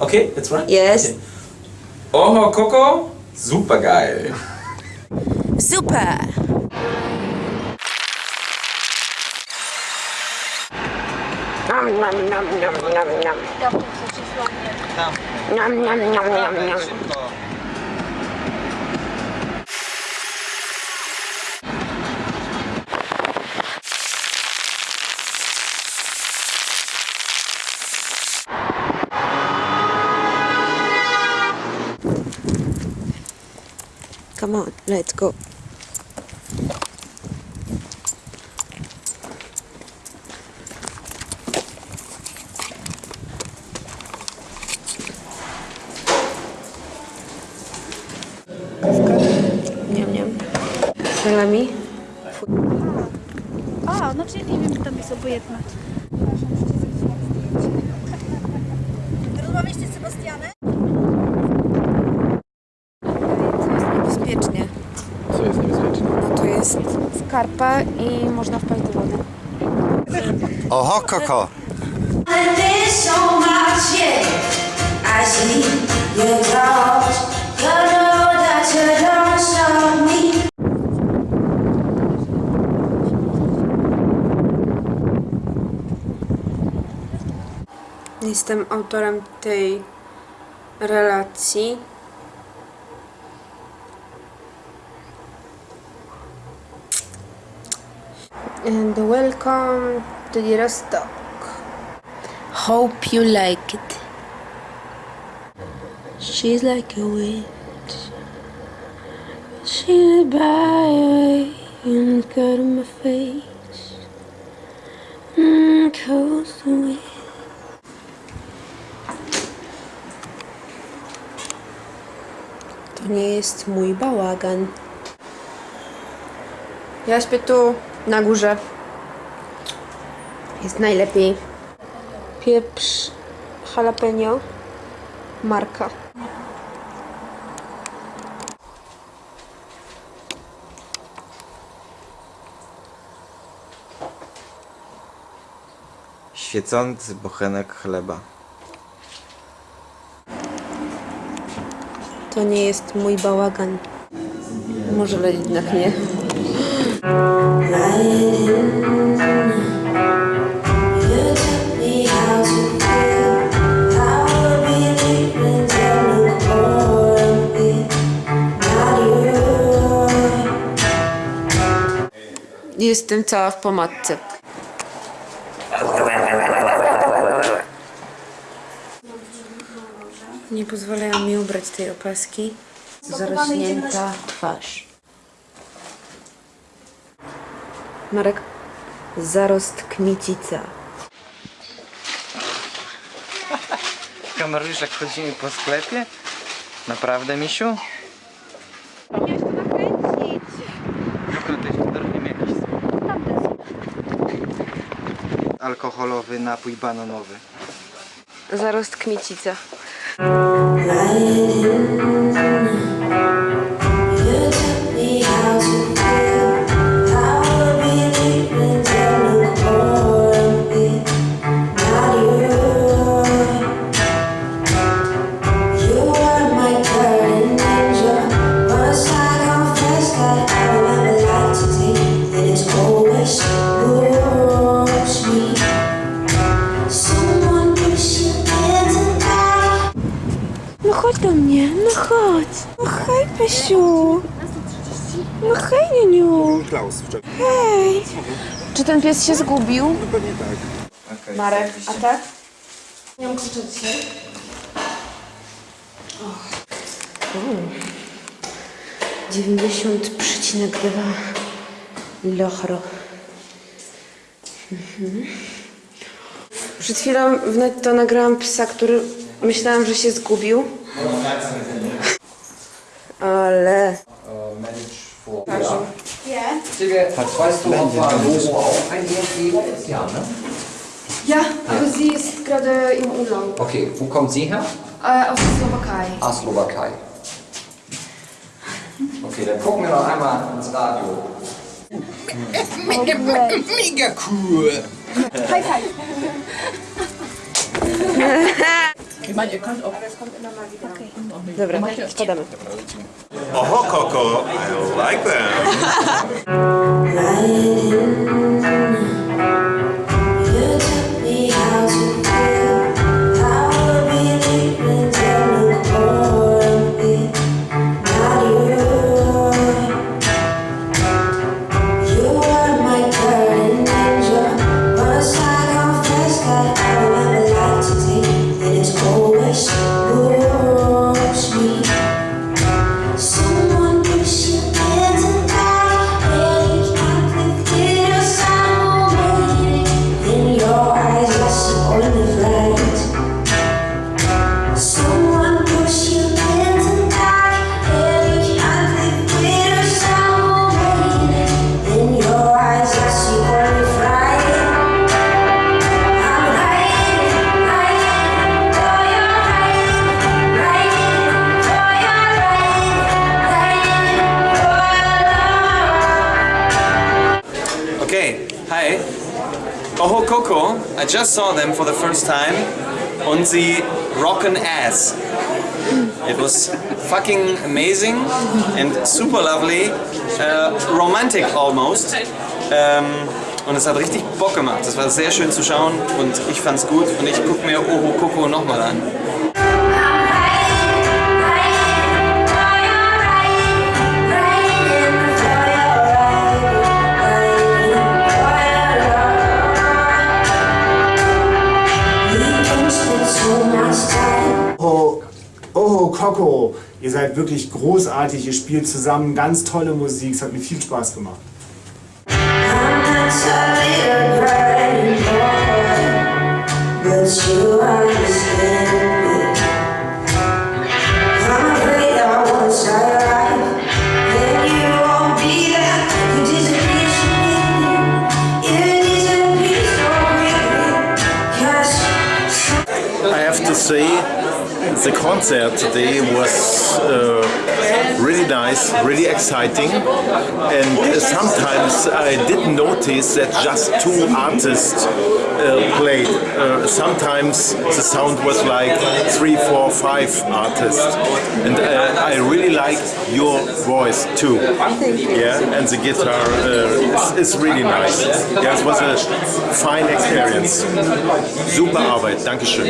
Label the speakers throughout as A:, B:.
A: Okay, that's right?
B: Yes.
A: Okay. Oho Coco, super geil.
B: Super. Nom, nom, nom, nom, nom, nom. Nam, nam, nam, nam, nam. Come on, let's go. Niam, niam. Salami?
C: A, no czyli nie wiem, to mi jest obojętne. Rozmawialiście z Sebastianem?
B: To jest niebezpiecznie.
A: Co jest niebezpieczne?
B: No to jest skarpa i można wpaść do wody.
D: Oho, koko.
B: Jestem autorem tej relacji. And welcome to the Rostock. Hope you like it. She's like a witch. She's by away and cut my face. Mm, coast away. To nie jest mój bałagan. Ja śpię tu na górze. Jest najlepiej. Pieprz jalapeno. Marka.
D: Świecący bochenek chleba.
B: To nie jest mój bałagan. Może jednak nie. Jestem cała w pomadce. Nie pozwalają mi ubrać tej opaski. Zarośnięta twarz. Marek, zarost kmicica.
D: Kamerujesz jak chodzimy po sklepie? Naprawdę, misiu?
C: To nakręcić.
D: Wyglądasz, dorwimy jakiś alkoholowy napój bananowy.
B: Zarost kmicica.
E: You taught me how to feel.
B: No hej, Niuniu.
F: Klaus wczoraj.
B: Hej. Czy ten pies się zgubił?
F: Pewnie tak.
D: Okay,
B: Marek, a tak? Nie mam klucza dzisiaj. Przecinek dwa lochro. Mhm. Przed chwilą w netto nagrałam psa, który myślałam, że się zgubił. Ale...
G: Digga, weißt du, ob war Logo auch ein EMG ist? Ja, ne?
H: Ja, aber sie ist gerade im Urlaub.
G: Okay, wo kommt sie her?
H: Äh, aus der Slowakei.
G: Ah, Slowakei. Okay, dann gucken wir noch einmal ins Radio.
F: Mega cool!
C: High five.
I: Dobra, spadamy.
B: Oh, Coco, I like them.
J: I
A: just saw them for the first time und sie rocken ass. It was fucking amazing and super lovely, uh, romantic almost. Ähm, und es hat richtig Bock gemacht. Es war sehr schön zu schauen und ich fand's gut und ich guck mir Oho Coco nochmal an.
K: Coco, ihr seid wirklich großartig, ihr spielt zusammen ganz tolle Musik, es hat mir viel Spaß gemacht.
J: I
L: the concert today was uh, really nice, really exciting, and uh, sometimes I didn't notice that just two artists uh, played. Uh, sometimes the sound was like three, four, five artists, and uh, I really like your voice too. Yeah, and the guitar uh, is, is really nice. Yeah, it was a fine experience. Super Arbeit, Dankeschön.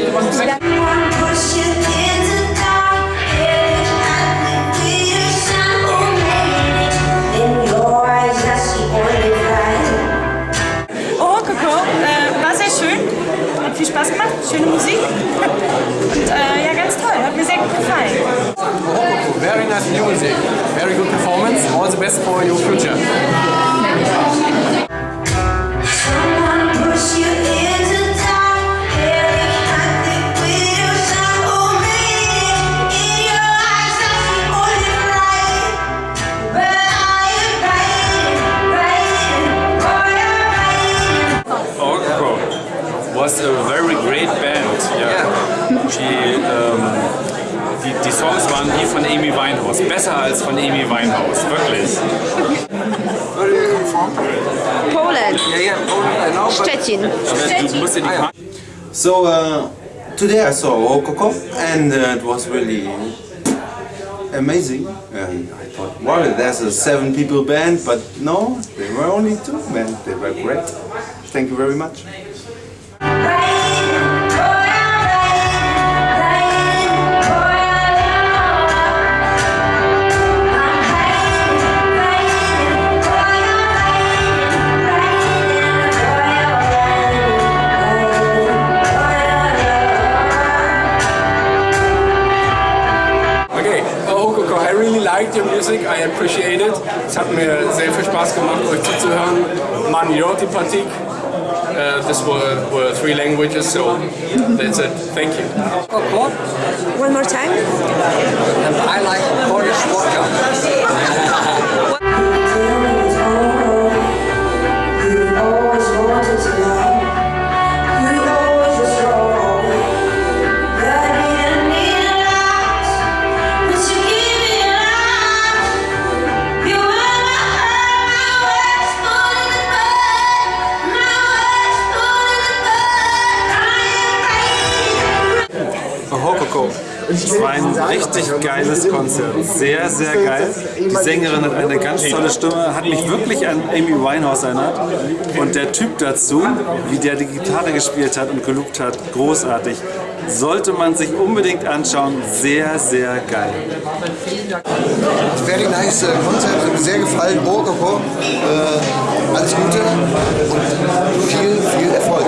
M: for your future.
N: Yeah,
I: Poland,
B: I know, but
I: Szczecin.
N: Aber du musst dir die Karte
B: So uh, today I saw Oh Coco and uh, it was really amazing. And I thought, wow, there's a seven people band, but no, they were only two men. They were great. Thank you very much.
M: Music, I appreciate it. Es hat mir sehr viel Spaß gemacht, euch zuzuhören. Man Yorti Patik. Uh, this were, were three languages, so that's it. Thank you.
I: One more time.
M: And I like Polish vodka.
N: Geiles Konzert. Sehr, sehr geil. Die Sängerin hat eine ganz tolle Stimme, hat mich wirklich an Amy Winehouse erinnert. Und der Typ dazu, wie der die Gitarre gespielt hat und geloopt hat, großartig. Sollte man sich unbedingt anschauen. Sehr, sehr geil.
O: Very nice äh, Konzert, hat mir sehr gefallen. Rococo, äh, alles Gute und viel, viel Erfolg.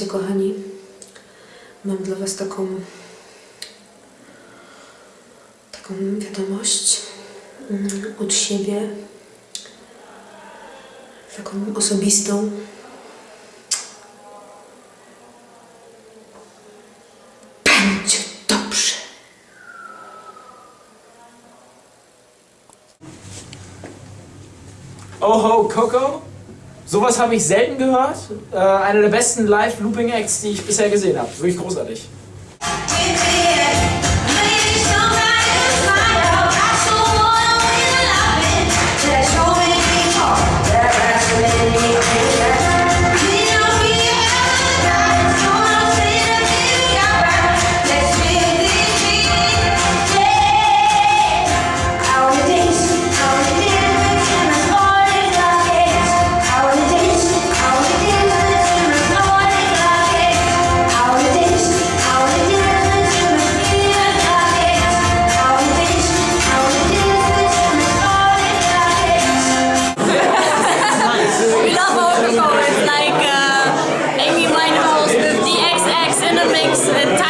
B: Słuchajcie, kochani, mam dla Was taką taką wiadomość mm, od siebie, taką osobistą. Będzie dobrze.
M: Oho, Coco. Sowas habe ich selten gehört. Äh, einer der besten Live-Looping-Acts, die ich bisher gesehen habe. Wirklich großartig.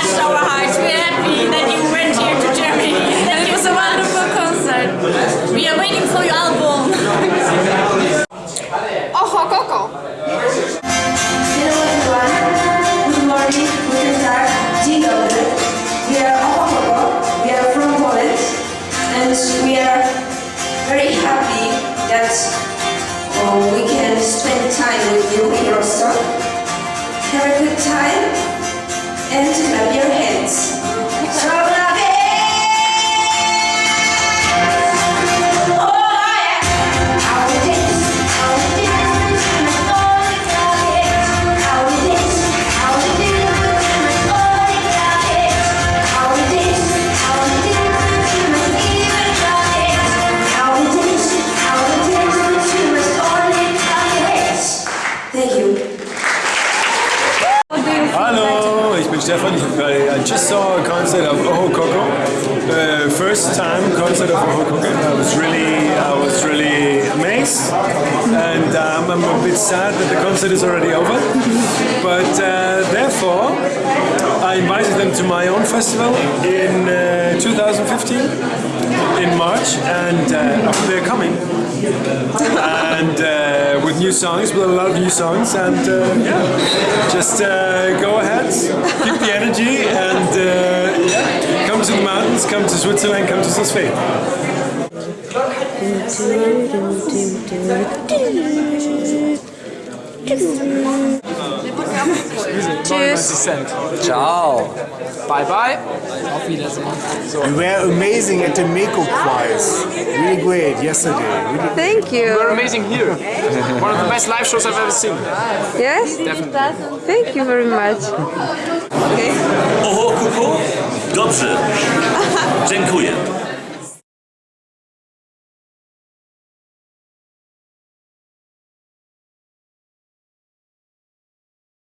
P: Touched our hearts. We're happy that you went here to Germany. It was a wonderful concert. We are waiting for your album.
H: Oho, Coco!
B: Hello everyone. Good morning, guten Tag, dzień dobry. We are Ohoho. We are from Poland. And we are very happy that oh, we can spend time with you in Rostock. Have a good time and clap your hands.
Q: Stefan. I I just saw a concert of Oho Coco. Uh, first time concert of Oho Coco. I was really, I was really amazed, and um, I'm a bit sad that the concert is already over. But uh, therefore, I invited them to my own festival in uh, 2015 in March, and uh, they're coming. and uh, with new songs, with a lot of new songs, and uh, yeah, just uh, go ahead, keep the energy, and yeah, come to the mountains, come to Switzerland, come to Sosfee.
M: Tschüss. Ciao. Bye bye. Auf Wiedersehen. So.
K: You were amazing at the Meko Prize. Really great yesterday. Really
B: Thank you.
M: You were amazing here. One of the best live shows I've ever seen.
B: Yes?
M: Definitely.
B: Thank you very much.
R: Oho, kuku? Dobrze. Dziękuję.